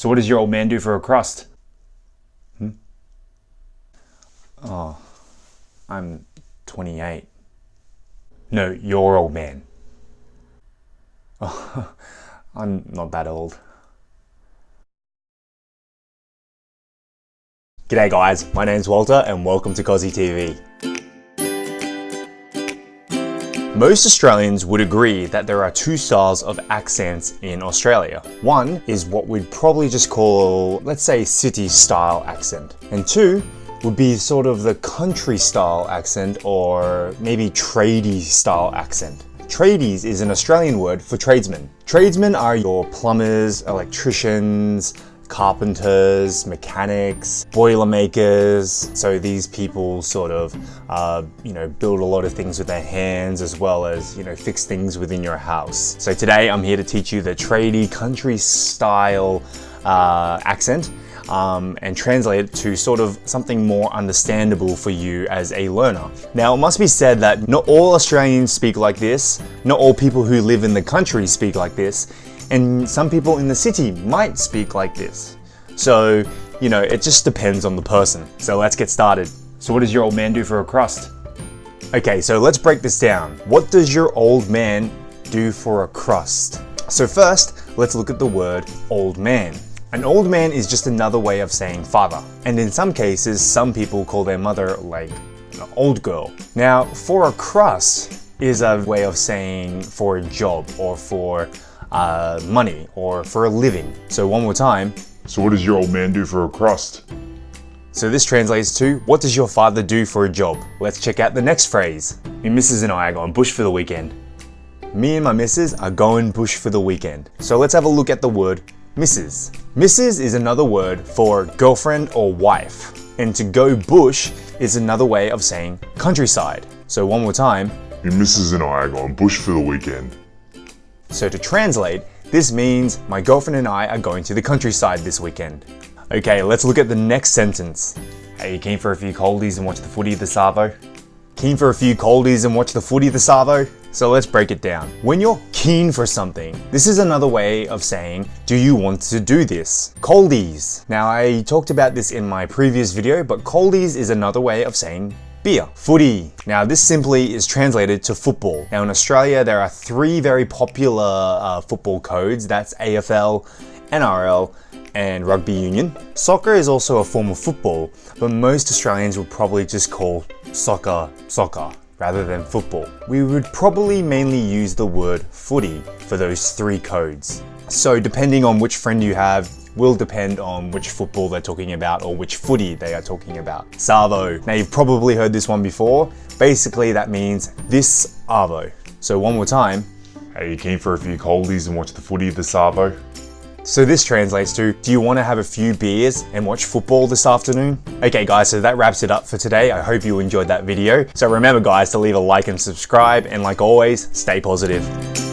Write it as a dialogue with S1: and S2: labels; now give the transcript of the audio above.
S1: So what does your old man do for a crust? Hmm? Oh, I'm 28. No, your old man. Oh, I'm not that old. G'day guys, my name's Walter and welcome to Cosy TV. Most Australians would agree that there are two styles of accents in Australia. One is what we'd probably just call, let's say, city style accent. And two would be sort of the country style accent or maybe tradie style accent. Tradies is an Australian word for tradesmen. Tradesmen are your plumbers, electricians, carpenters, mechanics, boilermakers. So these people sort of, uh, you know, build a lot of things with their hands as well as, you know, fix things within your house. So today I'm here to teach you the tradie country style uh, accent um, and translate it to sort of something more understandable for you as a learner. Now, it must be said that not all Australians speak like this, not all people who live in the country speak like this, and some people in the city might speak like this. So, you know, it just depends on the person. So let's get started. So what does your old man do for a crust? Okay, so let's break this down. What does your old man do for a crust? So first, let's look at the word old man. An old man is just another way of saying father. And in some cases, some people call their mother like an old girl. Now, for a crust is a way of saying for a job or for uh, money or for a living. So one more time.
S2: So what does your old man do for a crust?
S1: So this translates to, what does your father do for a job? Let's check out the next phrase. My missus and I are going bush for the weekend. Me and my missus are going bush for the weekend. So let's have a look at the word missus. Missus is another word for girlfriend or wife. And to go bush is another way of saying countryside. So one more time.
S2: My missus and I are going bush for the weekend.
S1: So to translate, this means my girlfriend and I are going to the countryside this weekend. Okay, let's look at the next sentence. Hey, you keen for a few coldies and watch the footy the Savo? Keen for a few coldies and watch the footy the Savo? So let's break it down. When you're keen for something, this is another way of saying, do you want to do this? Coldies. Now I talked about this in my previous video, but coldies is another way of saying beer. Footy. Now this simply is translated to football. Now in Australia there are three very popular uh, football codes. That's AFL, NRL, and rugby union. Soccer is also a form of football, but most Australians would probably just call soccer soccer rather than football. We would probably mainly use the word footy for those three codes. So depending on which friend you have, will depend on which football they're talking about or which footy they are talking about. Savo. Now you've probably heard this one before. Basically that means this Arvo. So one more time.
S2: Hey, you keen for a few coldies and watch the footy of the Savo?
S1: So this translates to, do you want to have a few beers and watch football this afternoon? Okay guys, so that wraps it up for today. I hope you enjoyed that video. So remember guys to leave a like and subscribe and like always, stay positive.